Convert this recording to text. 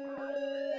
Música